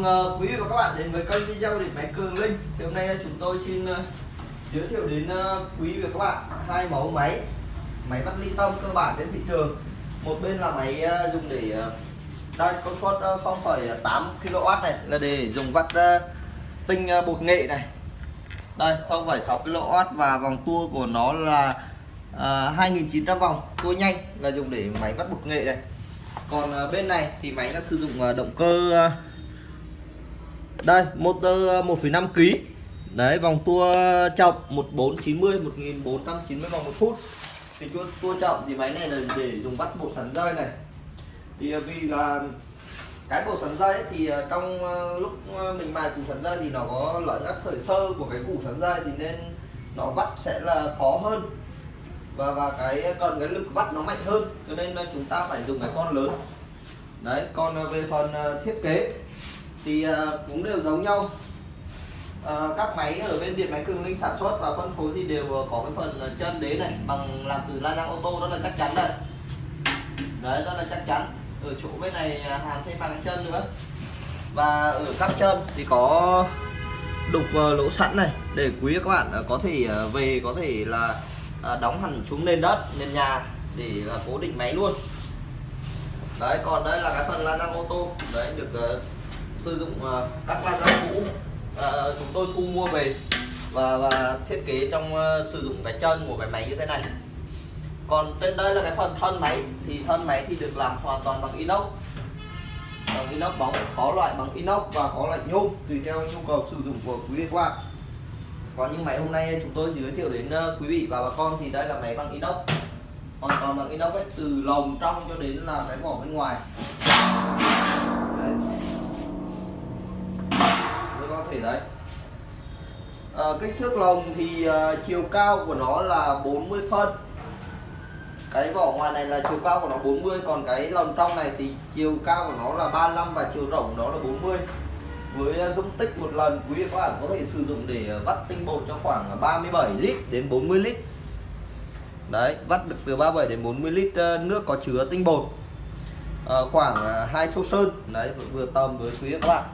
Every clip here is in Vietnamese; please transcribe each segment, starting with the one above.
Mừng quý vị và các bạn đến với kênh video điện máy Cường Linh. Thì hôm nay ờ, chúng tôi xin ờ, giới thiệu đến quý vị và các bạn hai mẫu máy máy vắt ly tâm cơ bản trên thị trường. Một bên là máy dùng để uh, công suất 0,8 kW này là để dùng vắt tinh bột nghệ này. Đây 0,6 kW và vòng tua của nó là uh, 2.900 vòng tua nhanh là dùng để máy vắt bột nghệ này còn bên này thì máy đã sử dụng động cơ đây motor ờ, 1,5 kg đấy vòng tua trọng 1490 1490 vòng một phút. Thì tua, tua trọng thì máy này là để dùng bắt bột sắn dây này. Thì ờ, vì là cái bột sắn dây thì ờ, trong lúc mình mài củ sắn dây thì nó có lẫn các sợi sơ của cái củ sắn dây thì nên nó vắt sẽ là khó hơn. Và và cái cần cái lực vắt nó mạnh hơn cho nên chúng ta phải dùng cái con lớn. Đấy còn về phần thiết kế thì ờ, cũng đều giống nhau. Ờ, các máy ở bên điện máy cường linh sản xuất và phân phối thì đều có cái phần chân đế này, bằng làm từ la răng ô tô, đó là chắc chắn đây. Đấy, đó là chắc chắn. Ở chỗ bên này à, hàn thêm bằng cái chân nữa. Và ở các chân thì có đục ờ, lỗ sẵn này, để quý các bạn có thể về có thể là đóng hẳn xuống nền đất, nền nhà để cố định máy luôn. Đấy, còn đây là cái phần la răng ô tô. Đấy, được sử dụng uh, các la dao cũ uh, chúng tôi thu mua về và và thiết kế trong uh, sử dụng cái chân của cái máy như thế này. Còn trên đây là cái phần thân máy thì thân máy thì được làm hoàn toàn bằng inox. Bằng inox bóng có loại bằng inox và có loại nhôm tùy theo nhu cầu sử dụng của quý vị qua. còn những máy hôm nay chúng tôi giới thiệu đến à, quý vị và bà con thì đây là máy bằng inox. Hoàn toàn bằng inox ấy, từ lồng trong cho đến là cái vỏ bên ngoài. Thể đấy. À, kích thước lồng thì à, chiều cao của nó là 40 phân. Cái vỏ ngoài này là chiều cao của nó 40 còn cái lồng trong này thì chiều cao của nó là 35 và chiều rộng của nó là 40 với ờ, dung tích một lần quý vị các bạn có thể sử dụng để vắt tinh bột cho khoảng 37 lít đến 40 lít. Đấy vắt được từ 37 đến 40 lít nước có chứa tinh bột. À, khoảng hai xô sơn. Đấy vừa tầm với quý vị các bạn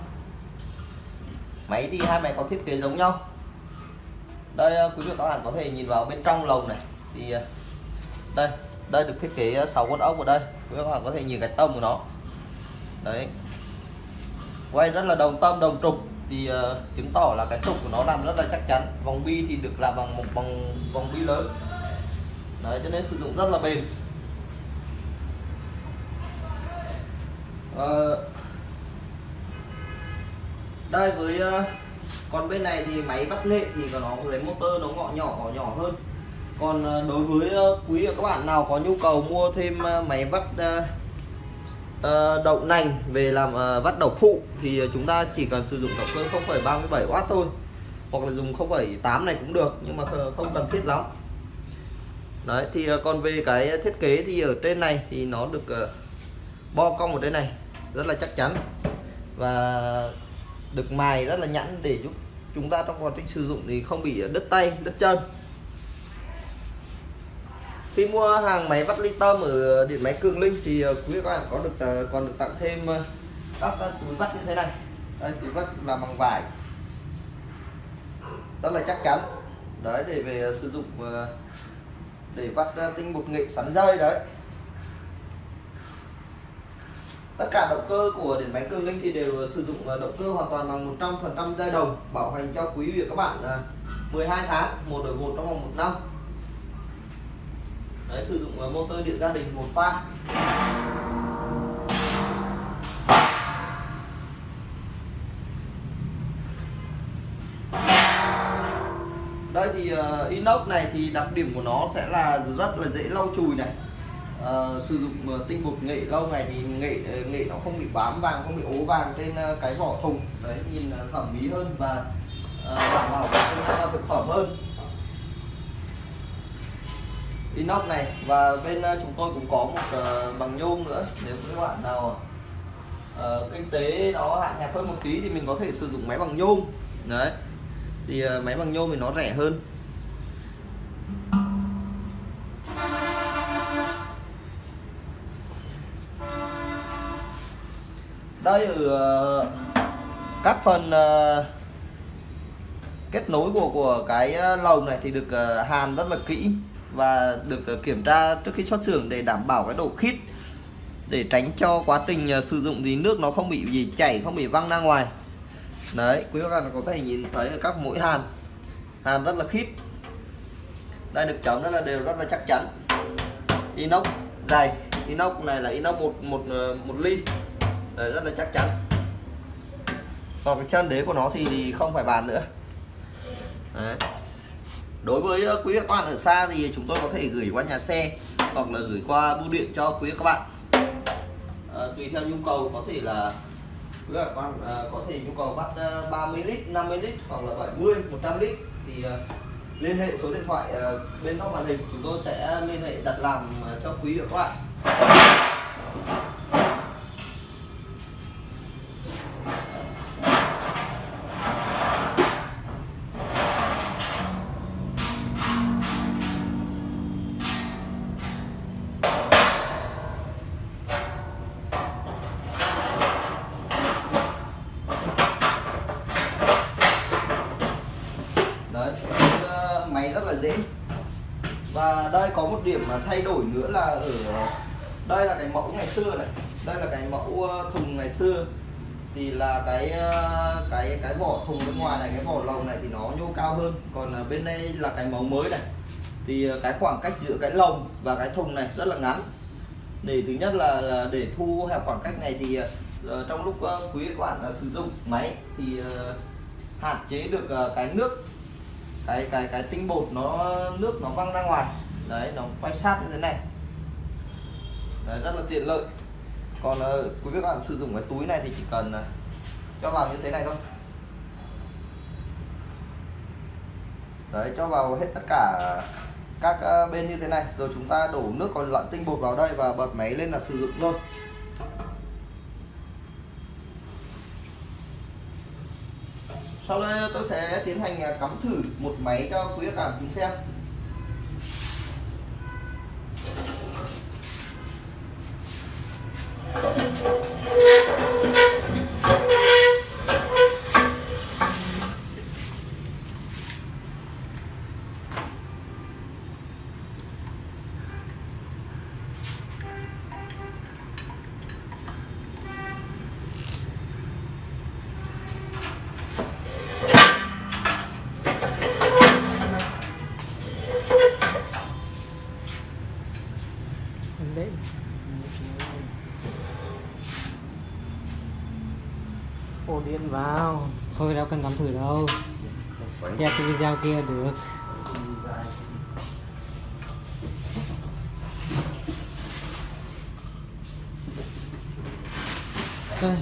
máy thì hai máy có thiết kế giống nhau. Đây ờ, quý vị các bạn có thể nhìn vào bên trong lồng này. Thì ờ, đây đây được thiết kế ờ, 6 con ốc ở đây. Quý vị các bạn có thể nhìn cái tâm của nó. Đấy. Quay rất là đồng tâm đồng trục. Thì uh, chứng tỏ là cái trục của nó làm rất là chắc chắn. Vòng bi thì được làm bằng một bằng vòng bi lớn. Đấy cho nên sử dụng rất là bền. Uh, đây với ờ, còn bên này thì máy vắt nghệ thì của nó cái motor nó ngọ nhỏ nhỏ hơn. Còn ờ, đối với ờ, quý và các bạn nào có nhu cầu mua thêm máy vắt đậu nành về làm vắt đậu phụ thì chúng ta chỉ cần sử dụng động cơ 0,37W thôi hoặc là dùng 0,8 này cũng được nhưng mà không cần thiết lắm. Đấy thì còn về cái thiết kế thì ở trên này thì nó được bo cong ở trên này rất là chắc chắn. Và được mài rất là nhẵn để giúp chúng ta trong quá trình sử dụng thì không bị đứt tay, đứt chân. Khi mua hàng máy vắt ly tâm ở điện máy cường linh thì ờ, quý các bạn có được ờ, còn được tặng thêm ờ, các túi vắt như thế này. Đây, túi vắt là bằng vải. Rất là chắc chắn. Đấy, để về sử dụng để vắt tinh bột nghệ sắn dây, đấy tất cả động cơ của điện máy cường linh thì đều sử dụng ờ, động cơ hoàn toàn bằng 100% dây đồng bảo hành cho quý vị các bạn ờ, 12 tháng một đổi một trong vòng một năm. Đấy sử dụng ờ, motor điện gia đình một pha đây thì uh, inox này thì đặc điểm của nó sẽ là rất là dễ lau chùi này uh, sử dụng ờ, tinh bột nghệ lâu ngày thì nghệ ờ, nghệ nó không bị bám vàng không bị ố vàng trên cái vỏ thùng. Đấy nhìn thẩm mỹ hơn và uh, đảm bảo vệ sinh thực phẩm hơn. Inox này và bên chúng tôi cũng có một uh, bằng nhôm nữa nếu các bạn nào uh, kinh tế nó hạn hẹp hơn một tí thì mình có thể sử dụng máy bằng nhôm. Đấy thì uh, máy bằng nhôm thì nó rẻ hơn. Đây ở ờ, các phần ờ, kết nối của của cái ờ, lồng này thì được hàn rất là kỹ và được kiểm tra trước khi xuất xưởng để đảm bảo cái độ khít, để tránh cho quá trình sử dụng thì nước nó không bị gì chảy, không bị văng ra ngoài. Đấy, quý các bạn có thể nhìn thấy ở các mũi hàn hàn rất là khít. Đây, được chấm rất là đều, rất là chắc chắn. Inox, dày. Inox này là inox một một một ly đấy, rất là chắc chắn. Còn cái chân đế của nó thì, không phải bàn nữa. Đấy. đối với ờ, quý các bạn ở xa thì chúng tôi có thể gửi qua nhà xe hoặc là gửi qua bưu điện cho quý các bạn. À, tùy theo nhu cầu có thể là quý các bạn à, có thể nhu cầu bắt 30 lít 50 lít hoặc là 70 100 lít thì à, liên hệ số điện thoại à, bên góc màn hình chúng tôi sẽ liên hệ đặt làm cho quý vị và các bạn. Mà thay đổi nữa là ở đây là cái mẫu ngày xưa này đây là cái mẫu ờ, thùng ngày xưa. Thì là cái ờ, cái cái vỏ thùng bên ngoài này cái vỏ lồng này thì nó nhô cao hơn. Còn bên đây là cái mẫu mới này. Thì ờ, cái khoảng cách giữa cái lồng và cái thùng này rất là ngắn. Để thứ nhất là, là để thu hẹp khoảng cách này thì trong lúc quý các bạn sử dụng máy thì hạn chế được cái nước cái cái cái tinh bột nó nước nó văng ra ngoài đấy nó quay sát như thế này. Đấy, rất là tiện lợi. Còn uh, quý vị các bạn sử dụng cái túi này thì chỉ cần uh, cho vào như thế này thôi. Đấy cho vào hết tất cả các uh, bên như thế này rồi chúng ta đổ nước còn lợn tinh bột vào đây và bật máy lên là sử dụng thôi sau đây tôi sẽ tiến hành cắm thử một máy cho quý các bạn cùng xem. Ổ điện vào. Thôi đâu cần cắm thử đâu. Đẹp cái video kia được. Đây